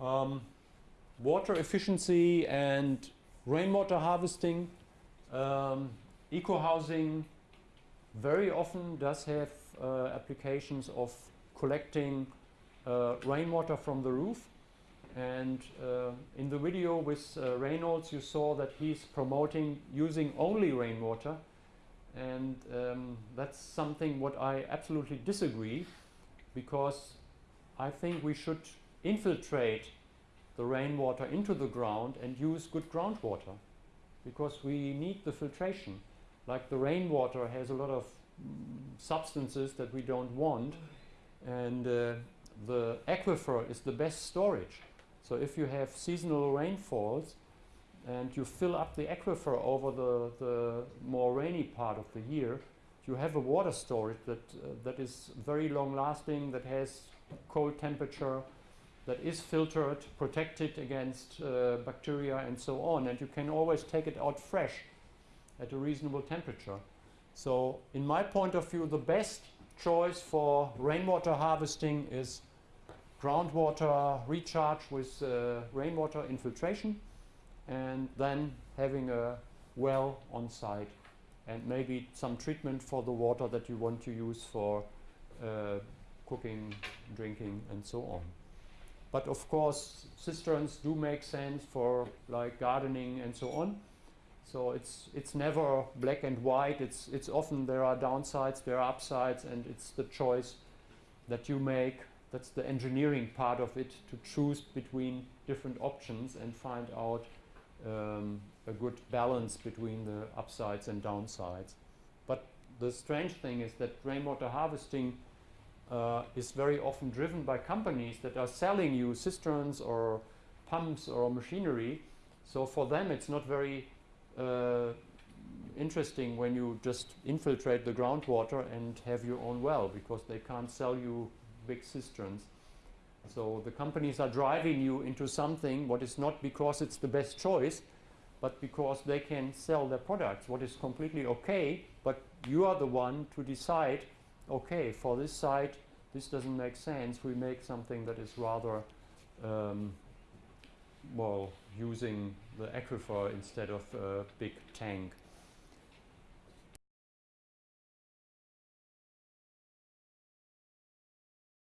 Um, water efficiency and rainwater harvesting, um, eco-housing very often does have uh, applications of collecting uh, rainwater from the roof. And uh, in the video with uh, Reynolds, you saw that he's promoting using only rainwater. And um, that's something what I absolutely disagree because I think we should infiltrate the rainwater into the ground and use good groundwater because we need the filtration. Like the rainwater has a lot of mm, substances that we don't want and uh, the aquifer is the best storage. So if you have seasonal rainfalls and you fill up the aquifer over the, the more rainy part of the year, you have a water storage that, uh, that is very long lasting, that has cold temperature, that is filtered, protected against uh, bacteria and so on, and you can always take it out fresh at a reasonable temperature. So in my point of view, the best choice for rainwater harvesting is groundwater recharge with uh, rainwater infiltration and then having a well on site and maybe some treatment for the water that you want to use for uh, cooking, drinking and so on. But of course cisterns do make sense for like gardening and so on. So it's it's never black and white. It's it's often there are downsides, there are upsides, and it's the choice that you make. That's the engineering part of it to choose between different options and find out um, a good balance between the upsides and downsides. But the strange thing is that rainwater harvesting uh, is very often driven by companies that are selling you cisterns or pumps or machinery. So for them it's not very uh, interesting when you just infiltrate the groundwater and have your own well because they can't sell you big cisterns. So the companies are driving you into something what is not because it's the best choice but because they can sell their products what is completely okay but you are the one to decide okay for this site this doesn't make sense we make something that is rather um, well using the aquifer instead of a big tank.